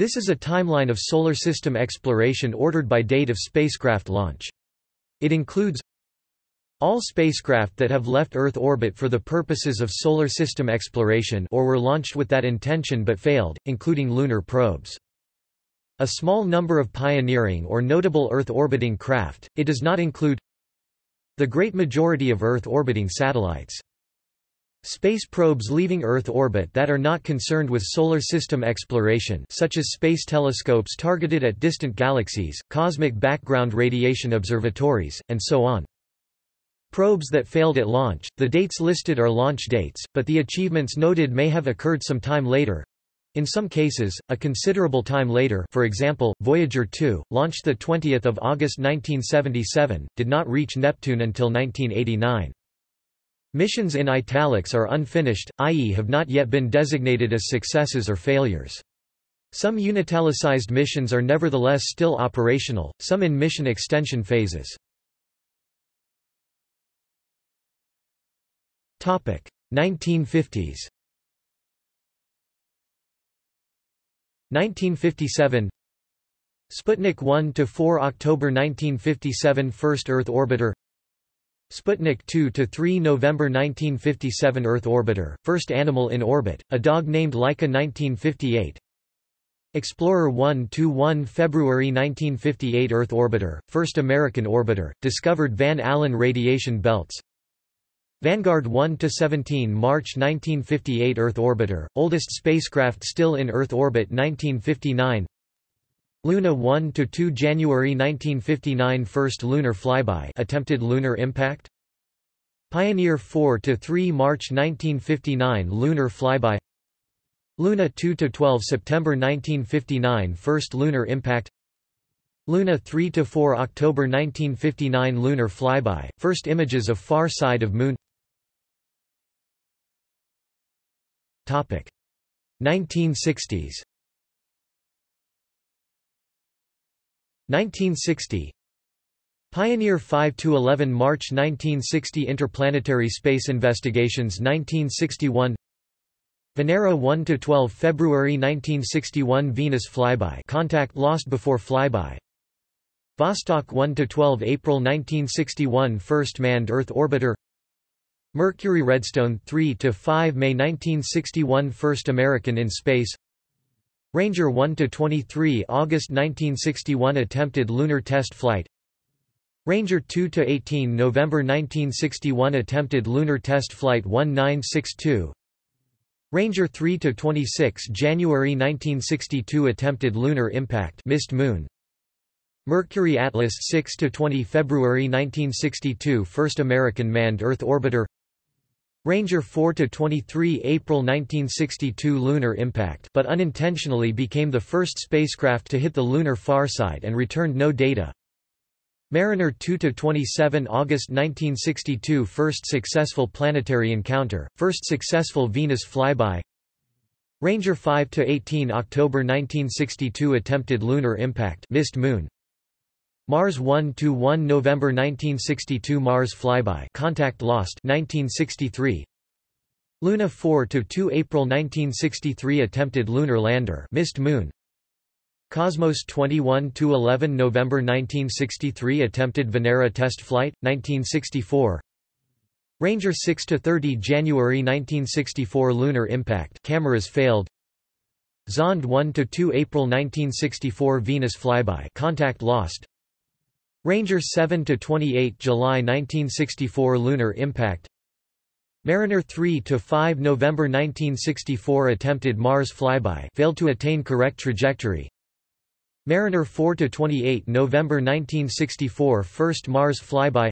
This is a timeline of Solar System exploration ordered by date of spacecraft launch. It includes all spacecraft that have left Earth orbit for the purposes of Solar System exploration or were launched with that intention but failed, including lunar probes. A small number of pioneering or notable Earth-orbiting craft, it does not include the great majority of Earth-orbiting satellites. Space probes leaving Earth orbit that are not concerned with solar system exploration such as space telescopes targeted at distant galaxies, cosmic background radiation observatories, and so on. Probes that failed at launch, the dates listed are launch dates, but the achievements noted may have occurred some time later, in some cases, a considerable time later for example, Voyager 2, launched 20 August 1977, did not reach Neptune until 1989. Missions in italics are unfinished, i.e. have not yet been designated as successes or failures. Some unitalicized missions are nevertheless still operational, some in mission extension phases. 1950s 1957 Sputnik 1 to 4 October 1957 First Earth orbiter Sputnik 2 to 3 November 1957 Earth orbiter First animal in orbit a dog named Laika 1958 Explorer 1 to 1 February 1958 Earth orbiter First American orbiter discovered Van Allen radiation belts. Vanguard 1-17 March 1958 Earth orbiter, oldest spacecraft still in Earth orbit 1959 Luna 1 to 2 January 1959 First lunar flyby attempted lunar impact. Pioneer 4 to 3 March 1959 Lunar flyby. Luna 2 to 12 September 1959 First lunar impact. Luna 3 to 4 October 1959 Lunar flyby, first images of far side of Moon. Topic. 1960s 1960 Pioneer 5–11 March 1960 Interplanetary Space Investigations 1961 Venera 1–12 February 1961 Venus flyby contact lost before flyby. Vostok 1–12 April 1961 First manned Earth orbiter. Mercury Redstone 3 to 5 May 1961 First American in space Ranger 1 to 23 August 1961 attempted lunar test flight. Ranger 2 to 18 November 1961 attempted lunar test flight 1962 Ranger 3 to 26 January 1962 attempted lunar impact missed moon. Mercury Atlas 6 to 20 February 1962 first American manned Earth orbiter Ranger 4 to 23 April 1962 lunar impact but unintentionally became the first spacecraft to hit the lunar far side and returned no data. Mariner 2 to 27 August 1962 First successful planetary encounter, first successful Venus flyby Ranger 5 to 18 October 1962 Attempted lunar impact missed moon Mars 1-1 November 1962 Mars flyby contact lost 1963 Luna 4-2 April 1963 attempted lunar lander missed moon. Cosmos 21 to 11 November 1963 attempted Venera test flight 1964 Ranger 6 to 30 January 1964 lunar impact cameras failed. Zond 1 to 2 April 1964 Venus flyby contact lost Ranger 7 to 28 July 1964 Lunar impact. Mariner 3 to 5 November 1964 attempted Mars flyby failed to attain correct trajectory. Mariner 4 to 28 November 1964 first Mars flyby.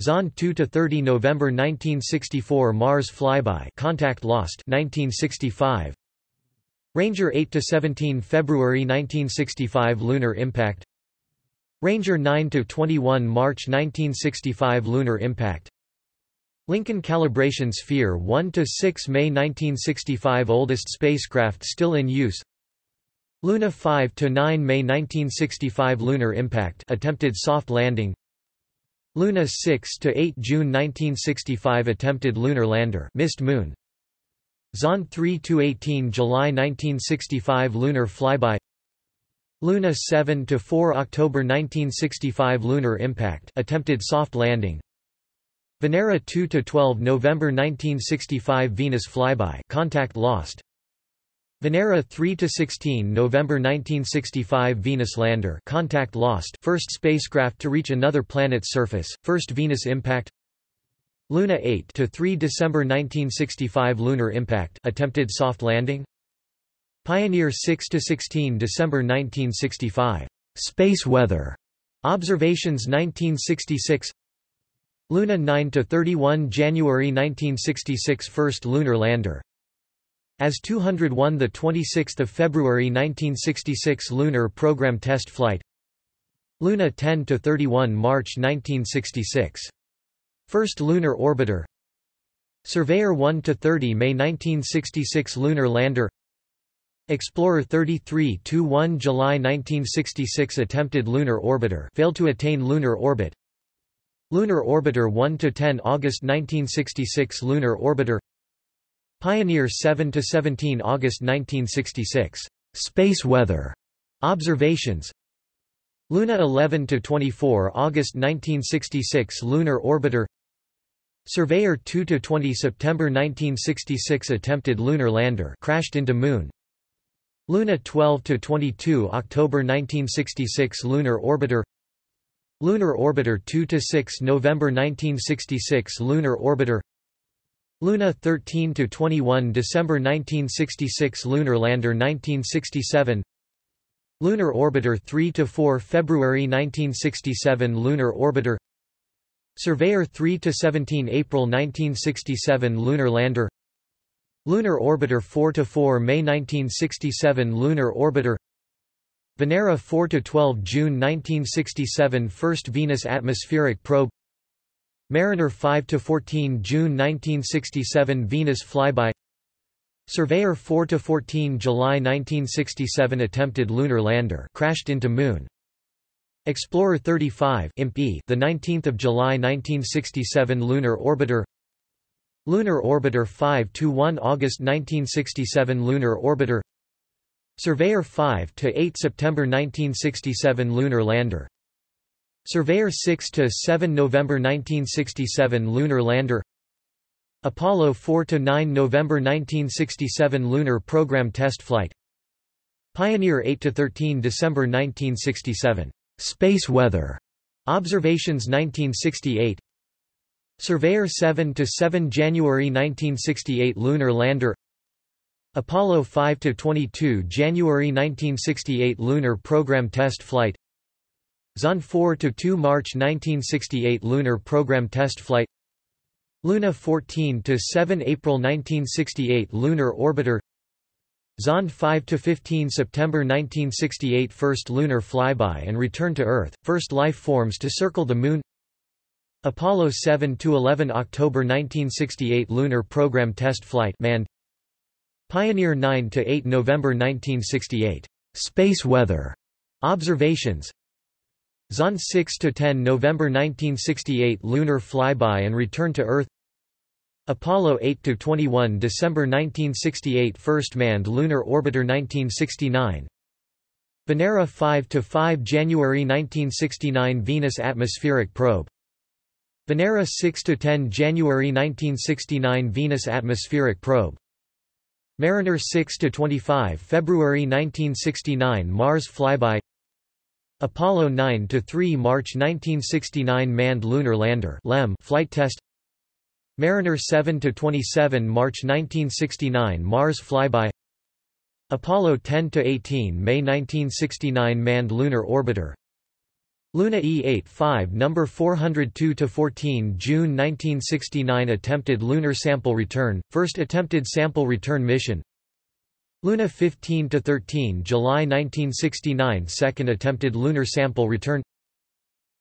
Zond 2 to 30 November 1964 Mars flyby contact lost 1965 Ranger 8 to 17 February 1965 Lunar impact Ranger 9-21 March 1965 Lunar impact. Lincoln Calibration Sphere 1-6 May 1965 Oldest spacecraft still in use. Luna 5-9 May 1965 Lunar impact attempted soft landing. Luna 6-8 June 1965 attempted lunar lander missed moon. Zond 3–18 July 1965 Lunar flyby Luna 7 to 4 October 1965 Lunar impact attempted soft landing. Venera 2 to 12 November 1965 Venus flyby contact lost. Venera 3 to 16 November 1965 Venus lander contact lost. First spacecraft to reach another planet's surface, first Venus impact. Luna 8 to 3 December 1965 Lunar impact attempted soft landing Pioneer 6–16 December 1965 Space weather. Observations 1966 Luna 9–31 January 1966 First lunar lander. As 201 the 26th of February 1966 lunar program test flight. Luna 10 to 31 March 1966 First lunar orbiter. Surveyor 1 to 30 May 1966 lunar lander Explorer 33 to 1 July 1966 attempted lunar orbiter failed to attain lunar orbit. Lunar orbiter 1 to 10 August 1966 lunar orbiter. Pioneer 7–17 August 1966. Space weather. Observations. Luna 11–24 August 1966 Lunar orbiter. Surveyor 2–20 September 1966 Attempted lunar lander crashed into Moon Luna 12–22 October 1966 Lunar orbiter. Lunar orbiter 2–6 November 1966 Lunar orbiter. Luna 13 to 21 December 1966 Lunar Lander 1967 Lunar Orbiter 3 to 4 February 1967 Lunar Orbiter. Surveyor 3 to 17 April 1967 Lunar Lander Lunar Orbiter 4 to 4 May 1967 Lunar Orbiter Venera 4 to 12 June 1967 First Venus Atmospheric Probe Mariner 5–14 June 1967 Venus flyby Surveyor 4–14 July 1967 Attempted lunar lander crashed into Moon Explorer 35 Imp. the 19th of July 1967 Lunar Orbiter Lunar Orbiter 5 to 1 August 1967 Lunar Orbiter Surveyor 5 to 8 September 1967 Lunar Lander Surveyor 6 to 7 November 1967 lunar lander Apollo 4 to 9 November 1967 lunar program test flight Pioneer 8 to 13 December 1967 space weather observations 1968 Surveyor 7 to 7 January 1968 lunar lander. Apollo 5 to 22 January 1968 lunar program test flight. Zond 4 to 2 March 1968 lunar program test flight. Luna 14 to 7 April 1968 lunar orbiter. Zond 5 to 15 September 1968 first lunar flyby and return to Earth first life forms to circle the moon Apollo 7 to 11 October 1968 lunar program test flight manned Pioneer 9 to 8 November 1968 space weather. Observations. Zond 6 to 10 November 1968 lunar flyby and return to Earth. Apollo 8 to 21 December 1968 first manned lunar orbiter 1969 Venera 5 to 5 January 1969 Venus atmospheric probe Venera 6 to 10 January 1969 Venus atmospheric probe Mariner 6 to 25 February 1969 Mars flyby Apollo 9 to 3 March 1969 manned lunar lander (LEM) flight test. Mariner 7 to 27 March 1969 Mars flyby. Apollo 10 to 18 May 1969 manned lunar orbiter. Luna E85 number 402 to 14 June 1969 attempted lunar sample return, first attempted sample return mission. Luna 15 to 13 July 1969 second attempted lunar sample return.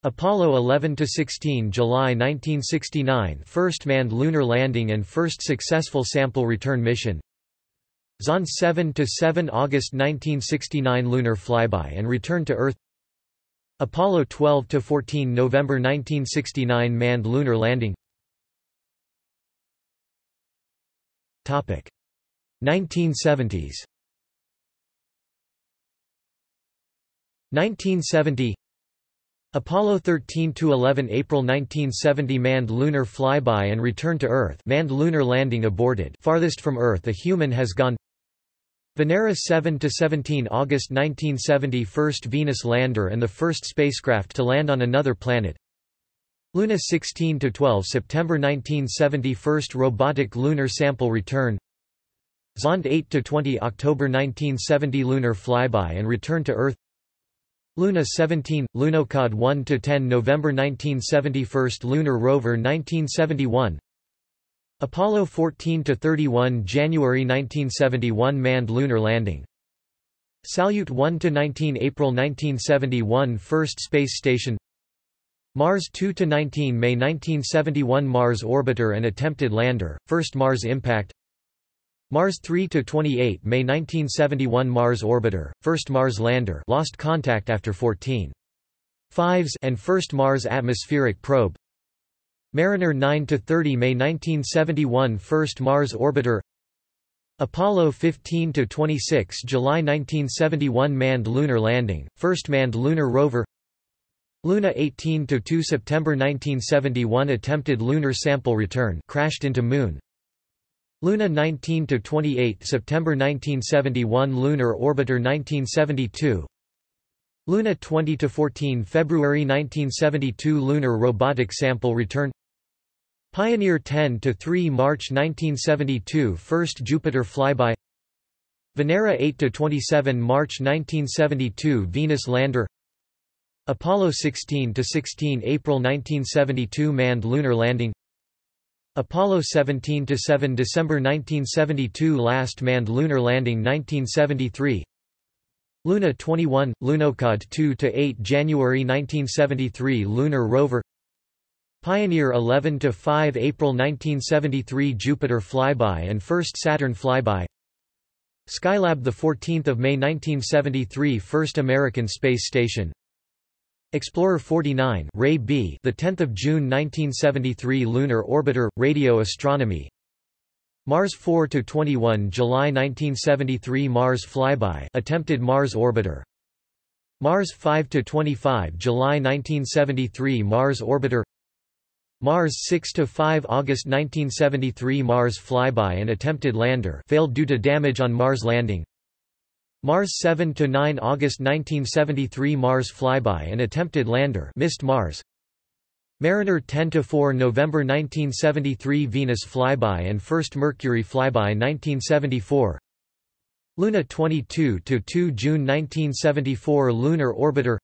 Apollo 11 to 16 July 1969 first manned lunar landing and first successful sample return mission. Zond 7 to 7 August 1969 lunar flyby and return to Earth Apollo 12 to 14 November 1969 manned lunar landing. Topic. 1970s 1970 Apollo 13–11 April 1970 Manned lunar flyby and return to Earth manned lunar landing aborted. Farthest from Earth a human has gone Venera 7–17 August 1970 First Venus lander and the first spacecraft to land on another planet. Luna 16–12 September 1970 First robotic lunar sample return. Zond 8–20 October 1970 Lunar flyby and return to Earth. Luna 17, Lunokhod 1–10 November 1971 First lunar rover 1971 Apollo 14–31 January 1971 Manned lunar landing. Salyut 1–19 April 1971 First space station. Mars 2–19 May 1971 Mars orbiter and attempted lander, first Mars impact. Mars 3–28 May 1971 Mars orbiter, first Mars lander lost contact after 14. Fives and first Mars atmospheric probe Mariner 9–30 May 1971 first Mars orbiter. Apollo 15–26 July 1971 manned lunar landing, first manned lunar rover. Luna 18–2 September 1971 attempted lunar sample return crashed into Moon. Luna 19–28 September 1971 Lunar Orbiter 1972 Luna 20–14 February 1972 Lunar Robotic Sample Return Pioneer 10–3 March 1972 First Jupiter Flyby. Venera 8–27 March 1972 Venus Lander. Apollo 16–16 April 1972 Manned Lunar Landing. Apollo 17–7 December 1972 Last manned lunar landing 1973 Luna 21, Lunokhod 2–8 January 1973 Lunar rover Pioneer 11–5 April 1973 Jupiter flyby and first Saturn flyby. Skylab 14 May 1973 First American space station. Explorer 49 Ray B. The 10th of June 1973 lunar orbiter radio astronomy. Mars 4 to 21 July 1973 Mars flyby attempted Mars orbiter. Mars 5 to 25 July 1973 Mars orbiter Mars 6 to 5 August 1973 Mars flyby and attempted lander failed due to damage on Mars landing. Mars 7–9 August 1973 Mars flyby and attempted lander missed Mars. Mariner 10–4 November 1973 Venus flyby and first Mercury flyby 1974 Luna 22–2 June 1974 Lunar orbiter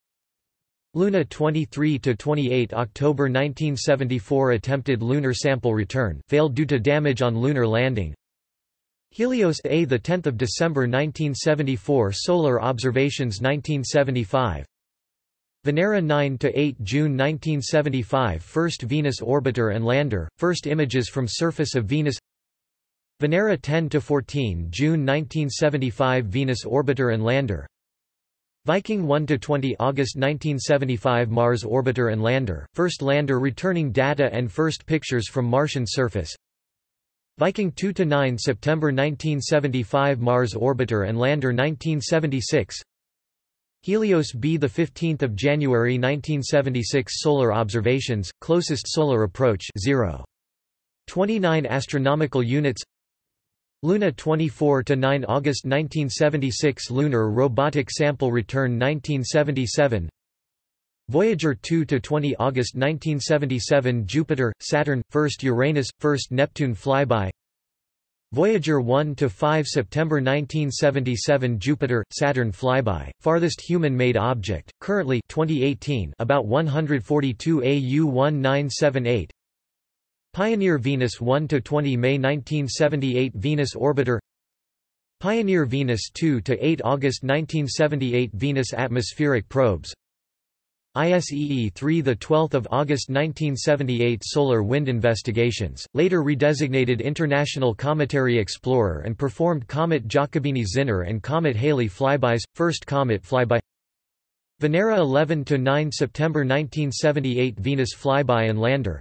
Luna 23–28 October 1974 attempted lunar sample return failed due to damage on lunar landing. Helios A the 10th of December 1974 Solar Observations 1975 Venera 9 to 8 June 1975 First Venus orbiter and lander first images from surface of Venus. Venera 10 to 14 June 1975 Venus orbiter and lander Viking 1 to 20 August 1975 Mars orbiter and lander first lander returning data and first pictures from Martian surface Viking 2–9 September 1975 Mars orbiter and lander 1976 Helios B 15 January 1976 Solar observations, closest solar approach 0. 29 astronomical units Luna 24–9 August 1976 Lunar robotic sample return 1977 Voyager 2 to 20 August 1977 Jupiter Saturn first Uranus first Neptune flyby. Voyager 1 to 5 September 1977 Jupiter Saturn flyby farthest human made object currently 2018 about 142 AU 1978 Pioneer Venus 1 to 20 May 1978 Venus orbiter. Pioneer Venus 2 to 8 August 1978 Venus atmospheric probes. ISEE 3 the 12th of August 1978 Solar Wind Investigations, later redesignated International Cometary Explorer and performed Comet Giacobini-Zinner and Comet Halley flybys, first comet flyby. Venera 11 to 9 September 1978 Venus flyby and lander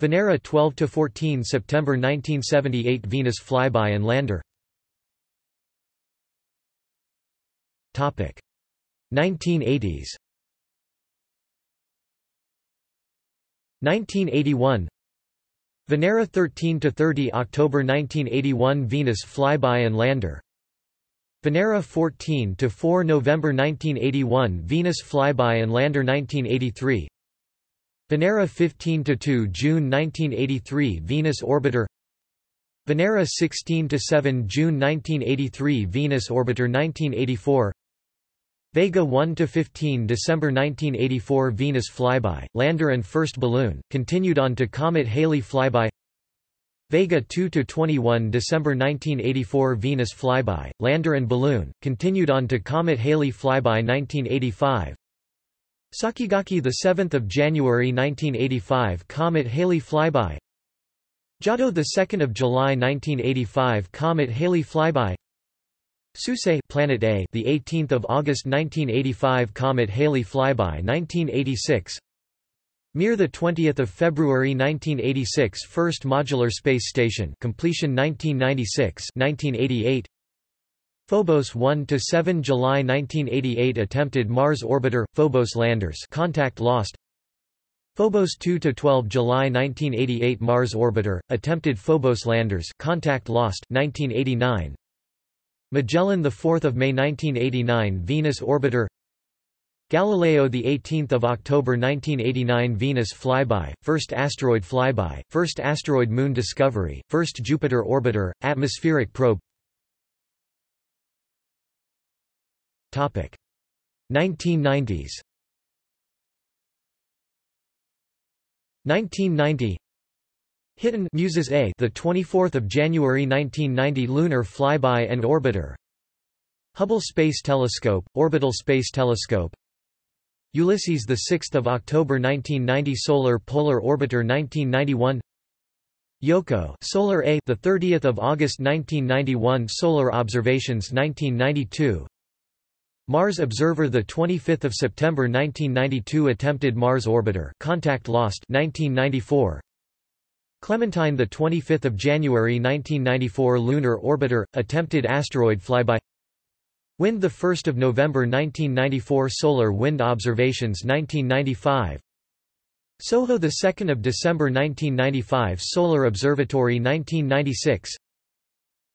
Venera 12–14 September 1978 Venus flyby and lander. 1980s 1981 Venera 13 to 30 October 1981 Venus flyby and lander. Venera 14 to 4 November 1981 Venus flyby and lander 1983 Venera 15 to 2 June 1983 Venus orbiter Venera 16 to 7 June 1983 Venus orbiter 1984 Vega 1 to 15 December 1984 Venus flyby lander and first balloon continued on to comet Halley flyby Vega 2–21 December 1984 Venus flyby, lander and balloon, continued on to Comet Halley flyby 1985 Sakigake 7 January 1985 Comet Halley flyby. Giotto 2 July 1985 Comet Halley flyby. Suisei Planet A the 18th of August 1985 Comet Halley flyby 1986 Mir the 20th of February 1986 First Modular Space Station completion 1996 1988 Phobos 1 to 7 July 1988 attempted Mars orbiter Phobos landers contact lost. Phobos 2 to 12 July 1988 Mars orbiter attempted Phobos landers contact lost 1989 Magellan the 4th of May 1989 Venus orbiter. Galileo the 18th of October 1989 Venus flyby, first asteroid flyby, first asteroid moon discovery, first Jupiter orbiter, atmospheric probe. Topic. 1990s 1990 Hiten Muses A the 24th of January 1990 lunar flyby and orbiter. Hubble Space Telescope orbital space telescope. Ulysses the 6th of October 1990 Solar Polar Orbiter 1991 Yohkoh Solar A the 30th of August 1991 Solar Observations 1992 Mars Observer the 25th of September 1992 attempted Mars orbiter contact lost 1994 Clementine the 25th of January 1994 lunar orbiter attempted asteroid flyby. Wind 1 November 1994 Solar Wind Observations 1995 SOHO 2 December 1995 Solar Observatory 1996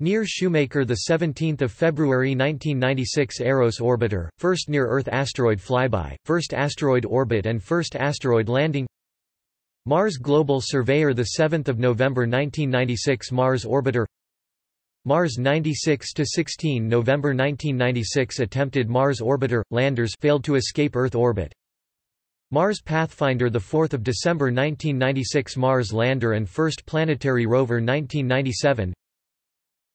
Near Shoemaker 17 February 1996 Eros Orbiter, first near-Earth asteroid flyby, first asteroid orbit and first asteroid landing Mars Global Surveyor 7 November 1996 Mars Orbiter Mars 96 to 16 November 1996 attempted Mars orbiter, landers failed to escape Earth orbit. Mars Pathfinder 4 December 1996 Mars lander and first planetary rover 1997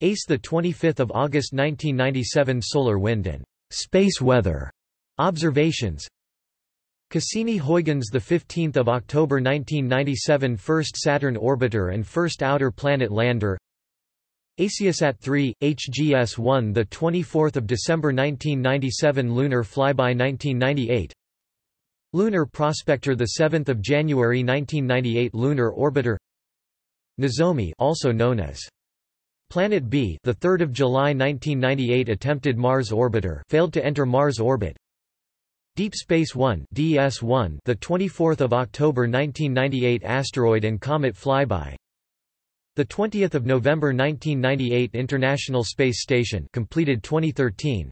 ACE 25 August 1997 Solar wind and space weather observations. Cassini-Huygens 15 October 1997 First Saturn orbiter and first outer planet lander. AsiaSat 3, HGS-1 the 24th of December 1997 Lunar flyby 1998 Lunar Prospector the 7th of January 1998 Lunar Orbiter. Nozomi also known as Planet B the 3rd of July 1998 attempted Mars orbiter failed to enter Mars orbit. Deep Space 1 DS1 the 24th of October 1998 asteroid and comet flyby. The 20th of November 1998 International Space Station completed 2013.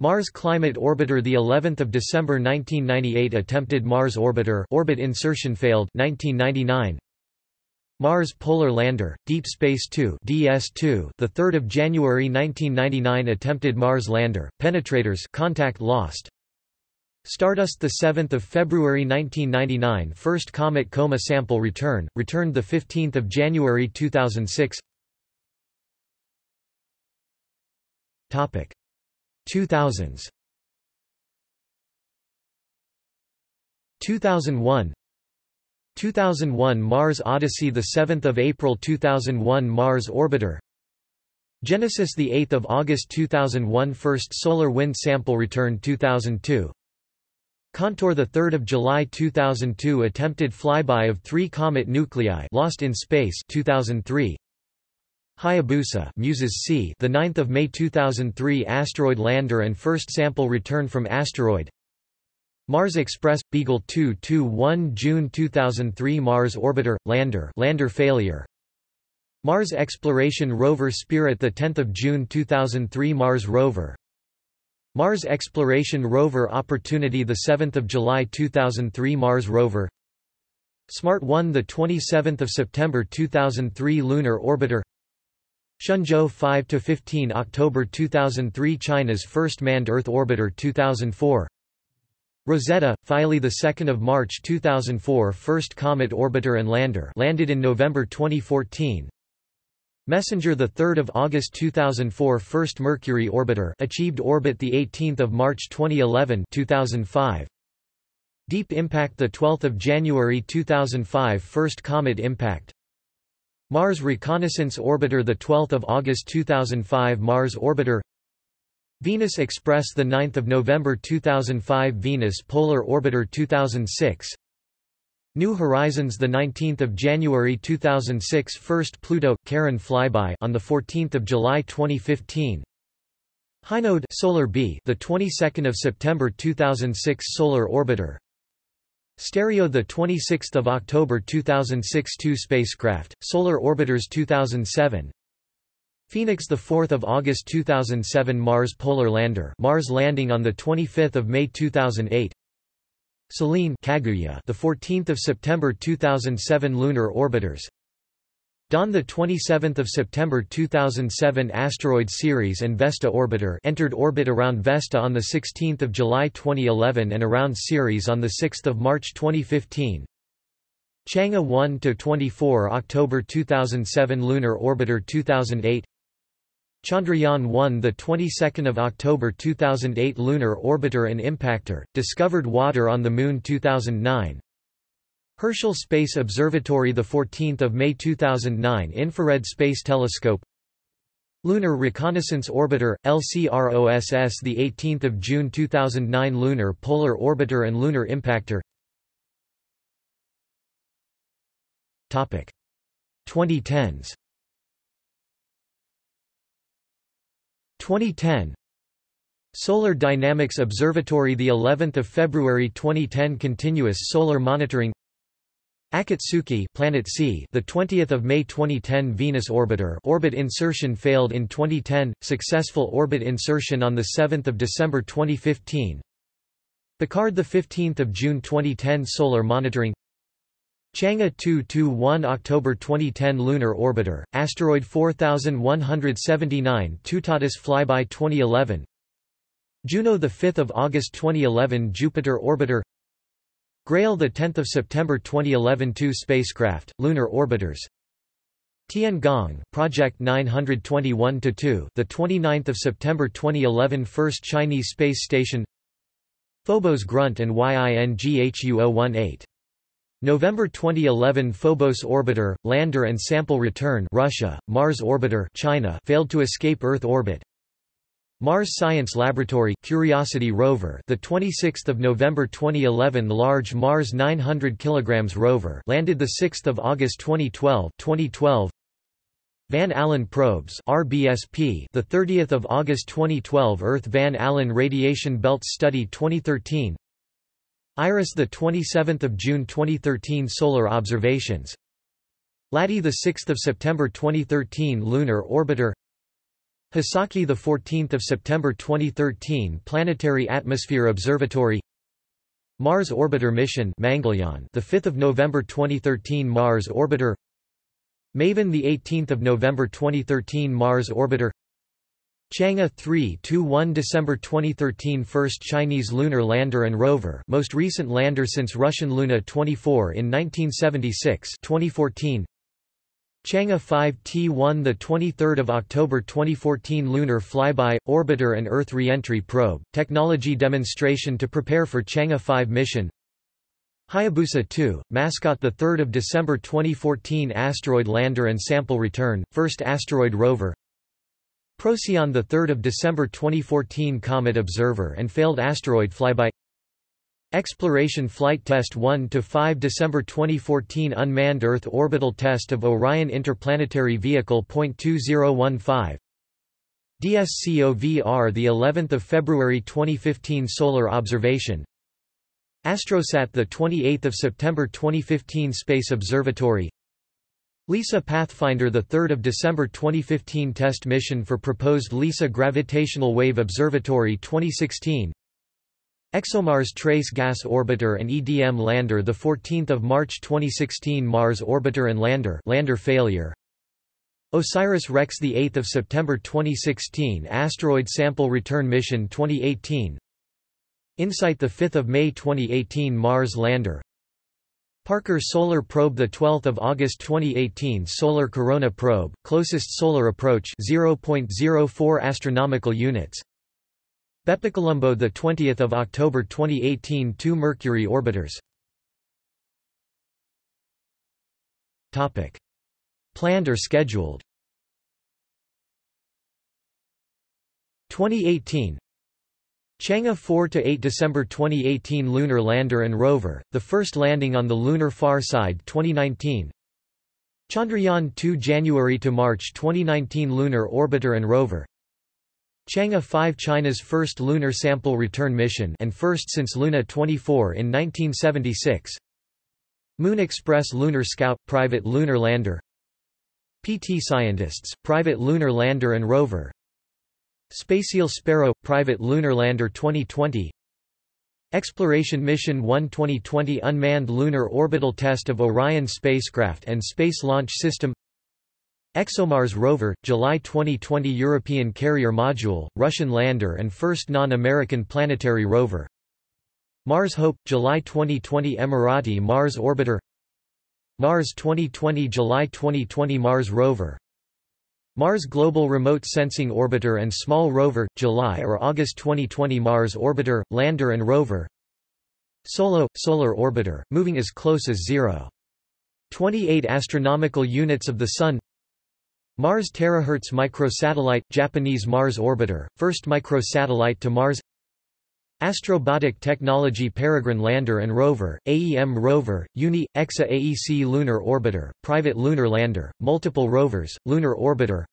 Mars Climate Orbiter the 11th of December 1998 attempted Mars Orbiter orbit insertion failed 1999 Mars Polar Lander Deep Space 2 DS2 the 3rd of January 1999 attempted Mars lander penetrators contact lost. Stardust 7 February 1999 First Comet Coma sample return, returned 15 January 2006 Topic. 2000s 2001 2001 Mars Odyssey the 7th of April 2001 Mars orbiter. Genesis the 8th of August 2001 First solar wind sample return 2002 Contour 3 July 2002 attempted flyby of three comet nuclei lost in space 2003 Hayabusa Muses C the 9th of May 2003 asteroid lander and first sample return from asteroid Mars Express Beagle 221 June 2003 Mars orbiter lander lander failure. Mars exploration rover Spirit the 10th of June 2003 Mars rover. Mars exploration rover Opportunity the 7th of July 2003 Mars rover. Smart 1 the 27th of September 2003 lunar orbiter. Shenzhou 5 to 15 October 2003 China's first manned earth orbiter 2004 Rosetta, Philae 2 March 2004 First comet orbiter and lander landed in November 2014 Messenger 3 August 2004 First Mercury orbiter achieved orbit 18 March 2011 2005 Deep Impact 12 January 2005 First comet impact. Mars Reconnaissance Orbiter 12 August 2005 Mars Orbiter Venus Express 9 November 2005 Venus Polar Orbiter 2006 New Horizons 19 January 2006 First Pluto Charon flyby on the 14th of July 2015 Hinode Solar B the 22nd of September 2006 Solar Orbiter. Stereo the 26th of October 2006 two spacecraft Solar Orbiters 2007 Phoenix the 4th of August 2007 Mars Polar Lander Mars landing on the 25th of May 2008 Selene Kaguya the 14th of September 2007 lunar orbiters. Dawn the 27th of September 2007 asteroid Ceres and Vesta orbiter entered orbit around Vesta on the 16th of July 2011 and around Ceres on the 6th of March 2015 Chang'e 1 to 24 October 2007 lunar orbiter 2008 Chandrayaan 1 the 22nd of October 2008 lunar orbiter and impactor discovered water on the moon 2009 Herschel Space Observatory the 14th of May 2009 infrared space telescope. Lunar Reconnaissance Orbiter LCROSS the 18th of June 2009 lunar polar orbiter and lunar impactor. Topic. 2010s 2010 Solar Dynamics Observatory the 11th of February 2010 continuous solar monitoring. Akatsuki Planet C the 20th of May 2010 Venus orbiter orbit insertion failed in 2010 successful orbit insertion on the 7th of December 2015 Picard the 15th of June 2010 solar monitoring Chang'e 221 October 2010 Lunar Orbiter, Asteroid 4179 Tutatis flyby 2011 Juno 5 August 2011 Jupiter Orbiter. Grail 10 September 2011 Two spacecraft, lunar orbiters. Tiangong, Project 921-2 the 29th of September 2011 First Chinese space station. Phobos Grunt and Yinghuo 018 November 2011 Phobos orbiter, lander and sample return Russia, Mars orbiter China failed to escape Earth orbit. Mars Science Laboratory Curiosity rover, the 26th of November 2011 large Mars 900 kg rover landed the 6th of August 2012. 2012 Van Allen probes RBSP the 30th of August 2012 Earth Van Allen radiation belt study 2013 IRIS the 27th of June 2013 solar observations. LADEE the 6th of September 2013 lunar orbiter. Hisaki the 14th of September 2013 planetary atmosphere observatory. Mars orbiter mission Mangalyaan the 5th of November 2013 Mars orbiter. Maven the 18th of November 2013 Mars orbiter Chang'e 3 1 December 2013 First Chinese lunar lander and rover most recent lander since Russian Luna 24 in 1976 2014 Chang'e 5 T1 the 23rd of October 2014 lunar flyby orbiter and earth reentry probe technology demonstration to prepare for Chang'e 5 mission. Hayabusa 2 mascot the 3rd of December 2014 asteroid lander and sample return first asteroid rover Procyon 3 December 2014 Comet Observer and failed asteroid flyby. Exploration Flight Test 1 to 5 December 2014 Unmanned Earth Orbital Test of Orion Interplanetary Vehicle .2015 DSCOVR the 11th of February 2015 Solar Observation. Astrosat the 28th of September 2015 Space Observatory LISA Pathfinder the 3rd of December 2015 test mission for proposed LISA Gravitational Wave Observatory 2016 ExoMars Trace Gas Orbiter and EDM Lander the 14th of March 2016 Mars Orbiter and Lander lander failure. OSIRIS-REx the 8th of September 2016 Asteroid Sample Return Mission 2018 InSight the 5th of May 2018 Mars Lander Parker Solar Probe the 12th of August 2018 Solar Corona Probe closest solar approach 0.04 astronomical units. Bepicolombo the 20th of October 2018 two Mercury orbiters. Topic. Planned or scheduled? 2018 Chang'e 4–8 December 2018 Lunar Lander and Rover, the first landing on the lunar far side 2019 Chandrayaan 2 January to March 2019 Lunar Orbiter and Rover. Chang'e 5 China's first lunar sample return mission and first since Luna 24 in 1976 Moon Express Lunar Scout – Private lunar lander. PT Scientists, private lunar lander and rover SpaceIL Sparrow – Private lunar lander 2020 Exploration Mission 1 2020 Unmanned lunar orbital test of Orion spacecraft and Space Launch System. ExoMars rover, July 2020 European Carrier Module, Russian lander and first non-American planetary rover. Mars Hope, July 2020 Emirati Mars orbiter. Mars 2020 July 2020 Mars rover Mars Global Remote Sensing Orbiter and Small Rover, July or August 2020 Mars Orbiter, Lander and Rover. SOLO – Solar Orbiter, moving as close as 0. 28 astronomical units of the Sun. Mars Terahertz Microsatellite – Japanese Mars Orbiter, first microsatellite to Mars Astrobotic Technology Peregrine Lander and Rover, AEM Rover, Uni, EXA AEC Lunar Orbiter, Private Lunar Lander, Multiple Rovers, Lunar Orbiter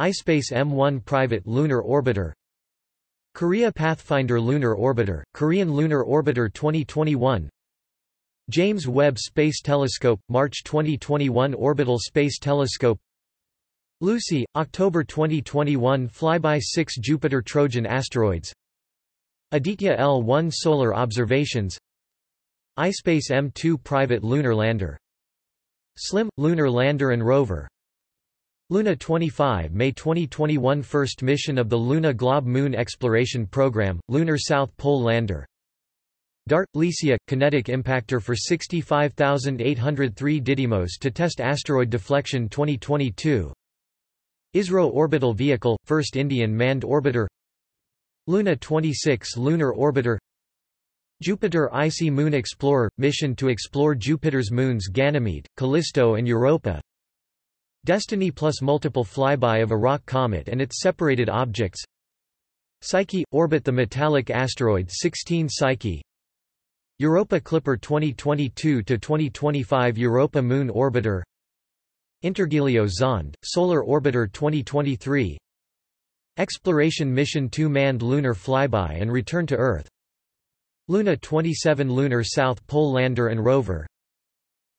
iSpace M1 Private Lunar Orbiter Korea Pathfinder Lunar Orbiter, Korean Lunar Orbiter 2021 James Webb Space Telescope, March 2021 Orbital Space Telescope Lucy, October 2021 Flyby 6 Jupiter Trojan asteroids Aditya L-1 solar observations iSpace M2 private lunar lander SLIM – lunar lander and rover Luna 25 May 2021 First mission of the Luna Glob Moon Exploration Program, Lunar South Pole Lander DART – Licia – kinetic impactor for 65803 Didymos to test asteroid deflection 2022 ISRO Orbital Vehicle – First Indian manned orbiter Luna 26 Lunar Orbiter Jupiter Icy Moon Explorer – mission to explore Jupiter's moons Ganymede, Callisto and Europa Destiny plus multiple flyby of a rock comet and its separated objects Psyche – orbit the metallic asteroid 16 Psyche Europa Clipper 2022–2025 Europa Moon Orbiter Intergelios Zond, Solar Orbiter 2023 Exploration Mission 2 Manned Lunar Flyby and Return to Earth. Luna 27 Lunar South Pole Lander and Rover.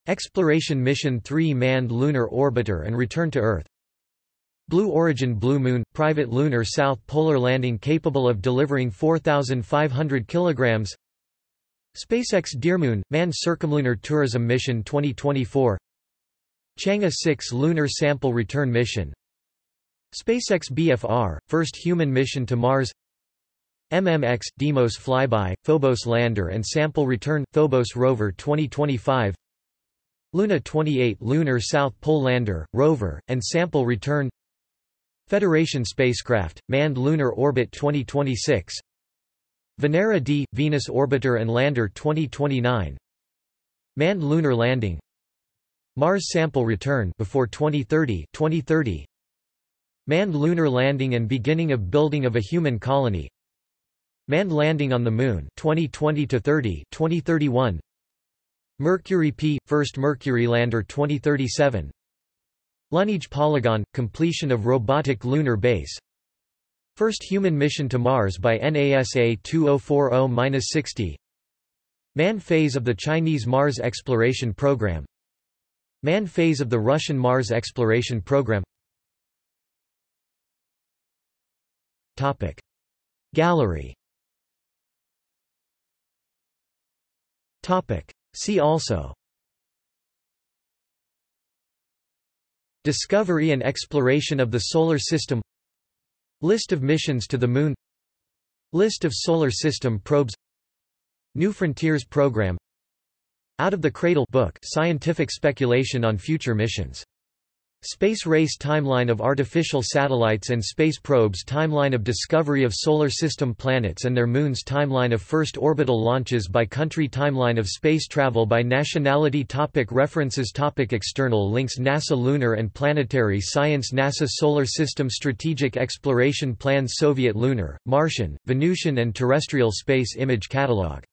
Exploration Mission 3 Manned Lunar Orbiter and Return to Earth. Blue Origin Blue Moon – Private Lunar South Polar Landing capable of delivering 4,500 kg SpaceX dearMoon – Manned Circumlunar Tourism Mission 2024 Chang'e 6 Lunar Sample Return Mission SpaceX BFR, first human mission to Mars. MMX, Deimos flyby, Phobos lander and sample return, Phobos rover 2025 Luna 28 Lunar South Pole lander, rover, and sample return. Federation spacecraft, manned lunar orbit 2026 Venera D, Venus orbiter and lander 2029 Manned lunar landing. Mars sample return before 2030 2030 Manned lunar landing and beginning of building of a human colony. Manned landing on the Moon 2020 to 30 2031 Mercury P first Mercury lander 2037 Lunage Polygon completion of robotic lunar base. First human mission to Mars by NASA 2040-60 Man phase of the Chinese Mars exploration program. Man phase of the Russian Mars exploration program Topic. Gallery. Topic. See also. Discovery and exploration of the Solar System. List of missions to the Moon. List of Solar System probes. New Frontiers Program. Out of the Cradle book scientific speculation on future missions Space Race Timeline of Artificial Satellites and Space Probes Timeline of Discovery of Solar System Planets and Their Moons Timeline of First Orbital Launches by Country Timeline of Space Travel by Nationality topic References topic External links NASA Lunar and Planetary Science NASA Solar System Strategic Exploration Plans Soviet Lunar, Martian, Venusian and Terrestrial Space Image Catalog